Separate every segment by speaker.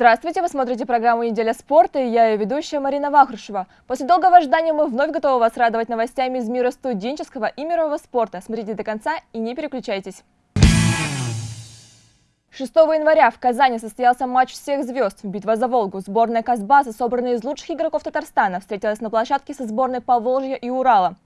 Speaker 1: Здравствуйте, вы смотрите программу «Неделя спорта» и я ее ведущая Марина Вахрушева. После долгого ожидания мы вновь готовы вас радовать новостями из мира студенческого и мирового спорта. Смотрите до конца и не переключайтесь. 6 января в Казани состоялся матч всех звезд. Битва за Волгу. Сборная Казбаса, собранная из лучших игроков Татарстана, встретилась на площадке со сборной Поволжья и Урала.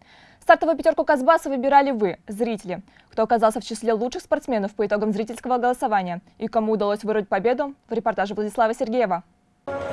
Speaker 1: Стартовую пятерку Казбаса выбирали вы, зрители. Кто оказался в числе лучших спортсменов по итогам зрительского голосования и кому удалось вырвать победу, в репортаже Владислава Сергеева.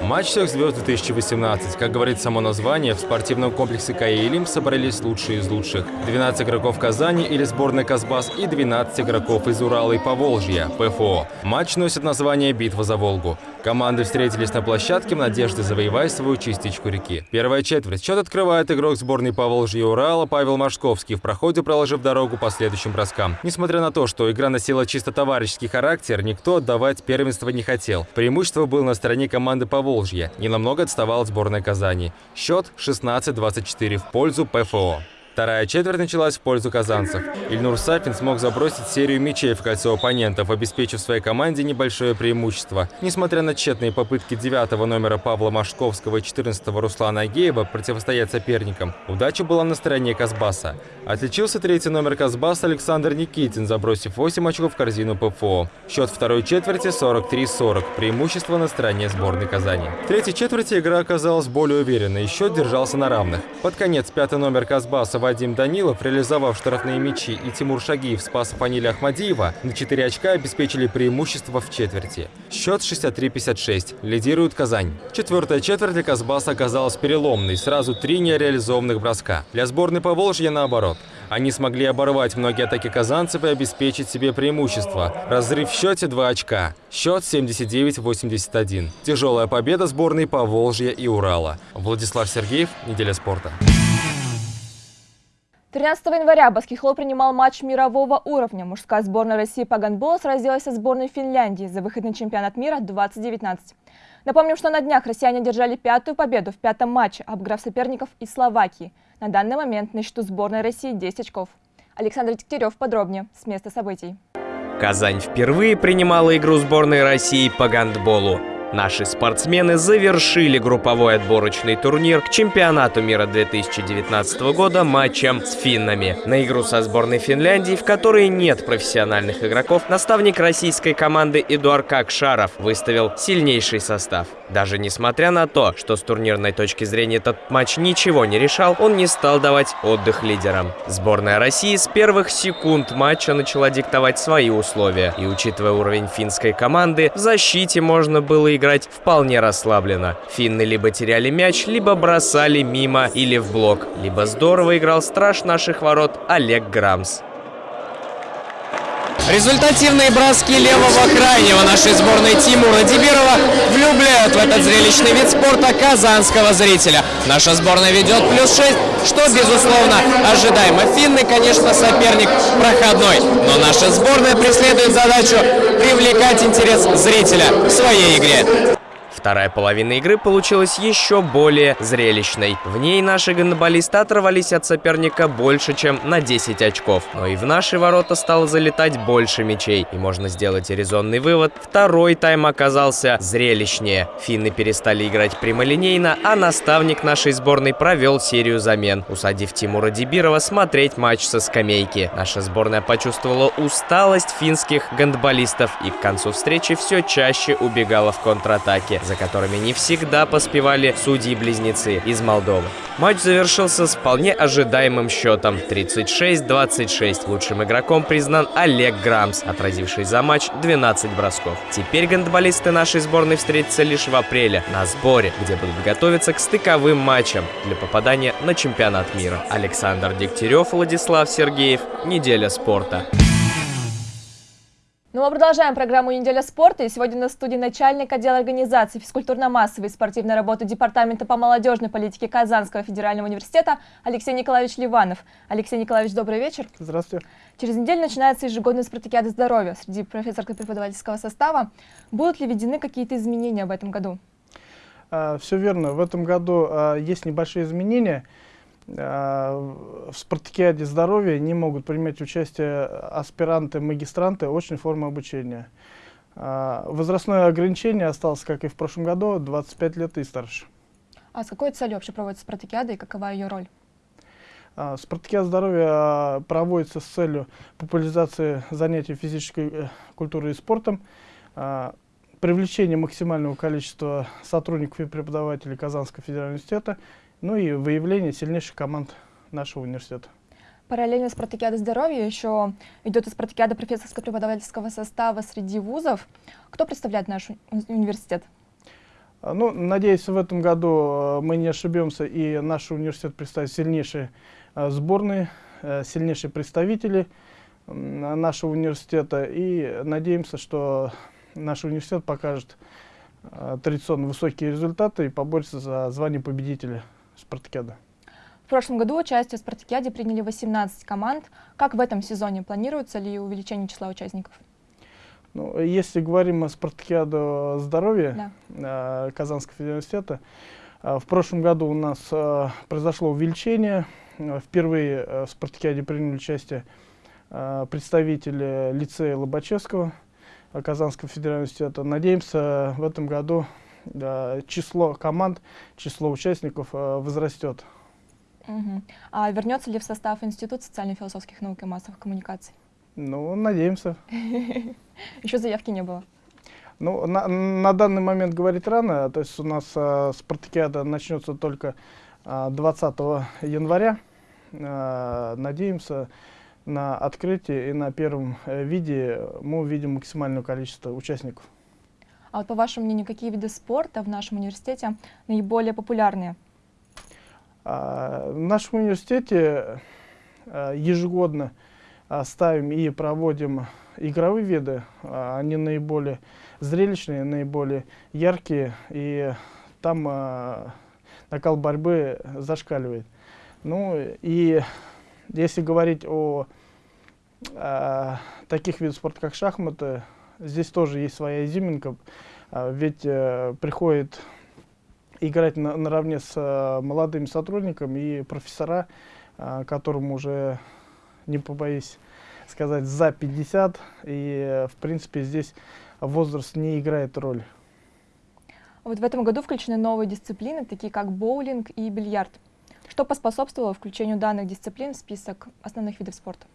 Speaker 2: Матч всех звезд 2018. Как говорит само название, в спортивном комплексе «Каилим» собрались лучшие из лучших. 12 игроков Казани или сборной Казбас и 12 игроков из Урала и Поволжья, ПФО. Матч носит название «Битва за Волгу». Команды встретились на площадке в надежде завоевать свою частичку реки. Первая четверть. Счет открывает игрок сборной Поволжья и Урала Павел Машковский, в проходе проложив дорогу по следующим броскам. Несмотря на то, что игра носила чисто товарищеский характер, никто отдавать первенство не хотел. Преимущество было на стороне команды Поволжья. Ненамного отставал сборная Казани. Счет 16-24 в пользу ПФО. Вторая четверть началась в пользу казанцев. Ильнур Сафин смог забросить серию мячей в кольцо оппонентов, обеспечив своей команде небольшое преимущество. Несмотря на тщетные попытки девятого номера Павла Машковского и 14-го Руслана Агеева противостоять соперникам, удача была на стороне Казбаса. Отличился третий номер Казбаса Александр Никитин, забросив 8 очков в корзину ПФО. Счет второй четверти 43-40, преимущество на стороне сборной Казани. В третьей четверти игра оказалась более уверенной, и счет держался на равных. Под конец пятый номер Казбаса Вадим Данилов, реализовав штрафные мячи, и Тимур Шагиев спас Фанили Ахмадиева, на 4 очка обеспечили преимущество в четверти. Счет 63-56. Лидирует Казань. Четвертая четверть для Казбаса оказалась переломной. Сразу три нереализованных броска. Для сборной Поволжья наоборот. Они смогли оборвать многие атаки казанцев и обеспечить себе преимущество. Разрыв в счете 2 очка. Счет 79-81. Тяжелая победа сборной Поволжья и Урала. Владислав Сергеев, Неделя спорта.
Speaker 1: 13 января баскетбол принимал матч мирового уровня. Мужская сборная России по гандболу сразилась со сборной Финляндии за выход на чемпионат мира 2019. Напомним, что на днях россияне одержали пятую победу в пятом матче, обыграв соперников из Словакии. На данный момент на счету сборной России 10 очков. Александр Дегтярев подробнее с места событий.
Speaker 3: Казань впервые принимала игру сборной России по гандболу. Наши спортсмены завершили групповой отборочный турнир к чемпионату мира 2019 года матчем с финнами. На игру со сборной Финляндии, в которой нет профессиональных игроков, наставник российской команды Эдуард Какшаров выставил сильнейший состав. Даже несмотря на то, что с турнирной точки зрения этот матч ничего не решал, он не стал давать отдых лидерам. Сборная России с первых секунд матча начала диктовать свои условия. И учитывая уровень финской команды, в защите можно было играть вполне расслабленно. Финны либо теряли мяч, либо бросали мимо или в блок. Либо здорово играл страж наших ворот Олег Грамс. Результативные броски левого крайнего нашей сборной Тимура Дибирова влюбляют в этот зрелищный вид спорта казанского зрителя. Наша сборная ведет плюс 6, что, безусловно, ожидаемо. Финны, конечно, соперник проходной, но наша сборная преследует задачу привлекать интерес зрителя в своей игре. Вторая половина игры получилась еще более зрелищной. В ней наши гандболисты оторвались от соперника больше, чем на 10 очков. Но и в наши ворота стало залетать больше мячей. И можно сделать резонный вывод, второй тайм оказался зрелищнее. Финны перестали играть прямолинейно, а наставник нашей сборной провел серию замен, усадив Тимура Дибирова смотреть матч со скамейки. Наша сборная почувствовала усталость финских гандболистов и к концу встречи все чаще убегала в контратаке за которыми не всегда поспевали судьи-близнецы из Молдовы. Матч завершился с вполне ожидаемым счетом 36-26. Лучшим игроком признан Олег Грамс, отразивший за матч 12 бросков. Теперь гандболисты нашей сборной встретятся лишь в апреле на сборе, где будут готовиться к стыковым матчам для попадания на чемпионат мира. Александр Дегтярев, Владислав Сергеев. Неделя спорта.
Speaker 1: Ну, мы продолжаем программу «Неделя спорта». И сегодня на студии начальник отдела организации физкультурно-массовой и спортивной работы Департамента по молодежной политике Казанского федерального университета Алексей Николаевич Ливанов. Алексей Николаевич, добрый вечер.
Speaker 4: Здравствуйте.
Speaker 1: Через неделю начинается ежегодная спартакиада здоровья среди профессорско-преподавательского состава. Будут ли введены какие-то изменения в этом году?
Speaker 4: А, все верно. В этом году а, есть небольшие изменения – в спартакиаде здоровья не могут принимать участие аспиранты, магистранты очной формы обучения. А, возрастное ограничение осталось, как и в прошлом году, 25 лет и старше.
Speaker 1: А с какой целью вообще проводится спартакиада и какова ее роль?
Speaker 4: А, Спартакиада здоровья а, проводится с целью популяризации занятий физической э, культурой и спортом, а, привлечения максимального количества сотрудников и преподавателей Казанского федерального университета, ну и выявления сильнейших команд нашего университета.
Speaker 1: Параллельно с спартакиадой здоровья еще идет и спартакиада профессорско-преподавательского состава среди вузов. Кто представляет наш уни- университет?
Speaker 4: А, Ну, надеюсь, в этом году э, мы не ошибемся, и наш университет представит сильнейшие э, сборные, э, сильнейшие представители м, нашего университета. И надеемся, что наш университет покажет традиционно высокие результаты и поборется за звание победителя спартакиады.
Speaker 1: В прошлом году участие в спартакиаде приняли 18 команд. Как в этом сезоне? Планируется ли увеличение числа участников?
Speaker 4: Ну, если говорим о спартакиаде здоровья,
Speaker 1: Да.
Speaker 4: э, Казанского университета. Э, В прошлом году у нас э, произошло увеличение. Э, Впервые э, в спартакиаде приняли участие э, представители лицея Лобачевского Казанского федерального университета. Надеемся, в этом году число команд, число участников э, возрастет.
Speaker 1: Мгм. А вернется ли в состав Институт социально-философских наук и массовых коммуникаций?
Speaker 4: Ну, надеемся.
Speaker 1: Еще заявки не было.
Speaker 4: Ну, на, на данный момент говорить рано, то есть у нас э, спартакиада начнется только э, 20 января. Э, надеемся на открытие и на первом виде мы увидим максимальное количество участников.
Speaker 1: А вот по вашему мнению, какие виды спорта в нашем университете наиболее популярные?
Speaker 4: А, В нашем университете э, ежегодно а, ставим и проводим игровые виды. А, Они наиболее зрелищные, наиболее яркие, и там а, накал борьбы зашкаливает. Ну и если говорить о а, таких видах спорта, как шахматы, здесь тоже есть своя изюминка, а, ведь э, приходит играть на- наравне с э, молодыми сотрудниками и профессора, а, которым уже, не побоюсь сказать, за 50, и, э, в принципе, здесь возраст не играет роль.
Speaker 1: Вот в этом году включены новые дисциплины, такие как боулинг и бильярд. Что поспособствовало включению данных дисциплин в список основных видов спорта?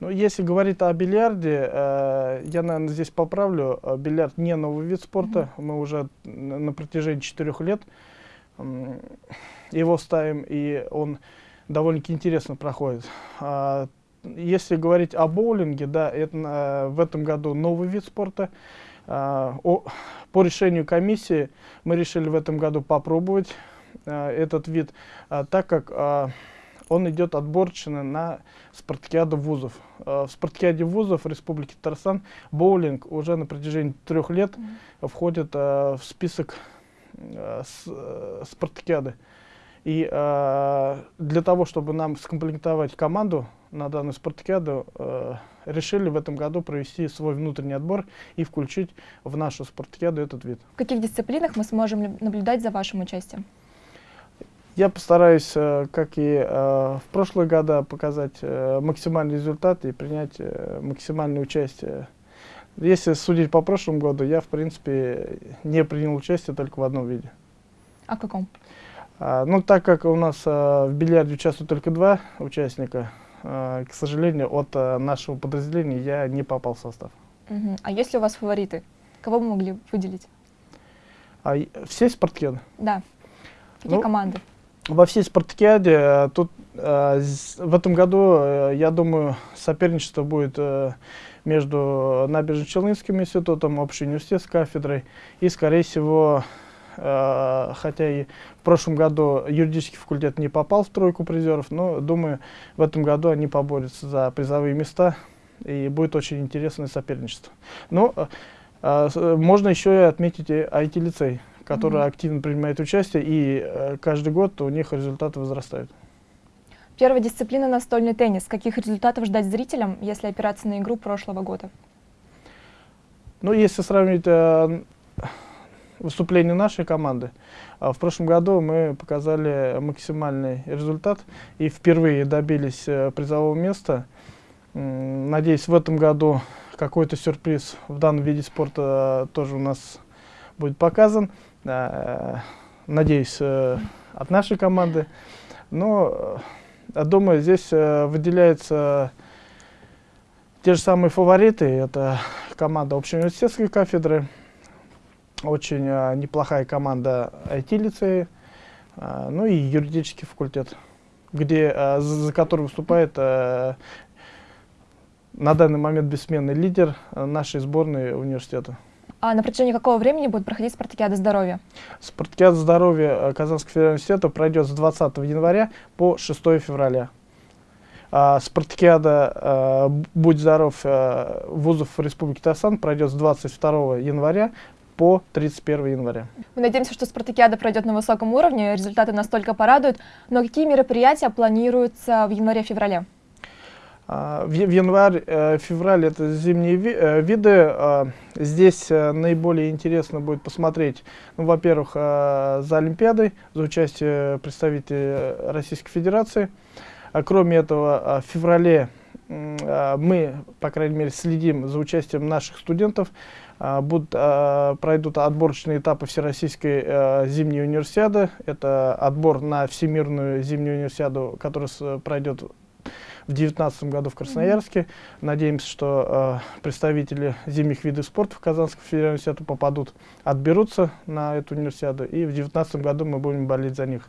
Speaker 4: Ну, если говорить о бильярде, э, я, наверное, здесь поправлю. э, Бильярд не новый вид спорта. Мы уже на протяжении четырех лет м, его ставим, и он довольно-таки интересно проходит. А, если говорить о боулинге, да, это э, в этом году новый вид спорта. А, о- по решению комиссии мы решили в этом году попробовать э, этот вид, а, так как а, он идет отборочно на спартакиаду вузов. Э, В спартакиаде вузов Республики Татарстан боулинг уже на протяжении трех лет входит э, в список э, спартакиады. И э, для того, чтобы нам скомплектовать команду на данную спартакиаду, э, решили в этом году провести свой внутренний отбор и включить в нашу спартакиаду этот вид.
Speaker 1: В каких дисциплинах мы сможем лю- наблюдать за вашим участием?
Speaker 4: Я постараюсь, э, как и э, в прошлые года, показать э, максимальный результат и принять максимальное участие. Если судить по прошлому году, я, в принципе, не принял участие только в одном виде.
Speaker 1: А каком?
Speaker 4: А, ну, так как у нас в бильярде участвуют только два участника, к сожалению, от нашего подразделения я не попал в состав.
Speaker 1: Мгм. А есть ли у вас фавориты? Кого вы могли выделить?
Speaker 4: А все спартакиады?
Speaker 1: Да. Какие
Speaker 4: Ну,
Speaker 1: команды?
Speaker 4: Во всей спартакиаде э, тут э, в этом году, э, я думаю, соперничество будет между Набережно-Челнинским институтом, общей университетской кафедрой и, скорее всего, хотя и в прошлом году юридический факультет не попал в тройку призеров, но, думаю, в этом году они поборются за призовые места, и будет очень интересное соперничество. Ну, с- э, можно еще и отметить и IT-лицей, который
Speaker 1: Мгм.
Speaker 4: активно принимает участие, и э, каждый год у них результаты возрастают.
Speaker 1: Первая дисциплина настольный теннис. Каких результатов ждать зрителям, если опираться на игру прошлого года?
Speaker 4: Ну, если сравнить э, выступление нашей команды, а в прошлом году мы показали максимальный результат и впервые добились э, призового места. М, Надеюсь, в этом году какой-то сюрприз в данном виде спорта тоже у нас будет показан. Э, Надеюсь, э, от нашей команды. Но, э, думаю, здесь выделяются те же самые фавориты. Это команда общеуниверситетской кафедры, очень неплохая команда IT-лицея, ну и юридический факультет, где, за, который выступает на данный момент бессменный лидер нашей сборной университета.
Speaker 1: А на протяжении какого времени будет проходить спартакиада здоровья?
Speaker 4: Спартакиада здоровья э, Казанского федерального университета пройдет с 20 января по 6 февраля. А, спартакиада э, «Будь здоров» э, вузов Республики Татарстан пройдет с 22 января по 31 января.
Speaker 1: Мы надеемся, что спартакиада пройдет на высоком уровне, результаты настолько порадуют. Но какие мероприятия планируются в январе-феврале?
Speaker 4: А, В январь-февраль это зимние э, виды. А, Здесь э, наиболее интересно будет посмотреть, ну, во-первых, э, за Олимпиадой, за участие представителей Российской Федерации. А Кроме этого, в феврале мы, по крайней мере, следим за участием наших студентов. Будут, пройдут отборочные этапы Всероссийской э, зимней универсиады. Это отбор на Всемирную зимнюю универсиаду, которая пройдет в 2019 году в Красноярске. Надеемся, что э, представители зимних видов спорта в Казанском федеральном университете попадут, отберутся на эту универсиаду, и в 2019 году мы будем болеть за них.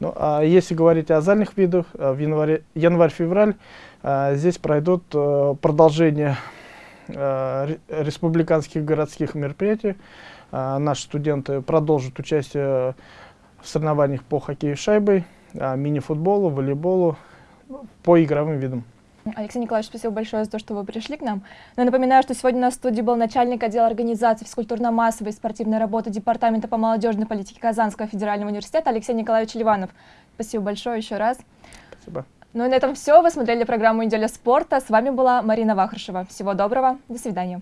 Speaker 4: Ну, а если говорить о зальных видах, э, в январе, январь-февраль э, здесь пройдут э, продолжение э, ре- республиканских городских мероприятий. Э, наши студенты продолжат участие в соревнованиях по хоккею с шайбой, э, мини-футболу, волейболу, по игровым видам.
Speaker 1: Алексей Николаевич, спасибо большое за то, что вы пришли к нам. Но я напоминаю, что сегодня на студии был начальник отдела организации физкультурно-массовой и спортивной работы Департамента по молодежной политике Казанского федерального университета Алексей Николаевич Ливанов. Спасибо большое еще раз.
Speaker 4: Спасибо.
Speaker 1: Ну и на этом все. Вы смотрели программу «Неделя спорта». С вами была Марина Вахрушева. Всего доброго. До свидания.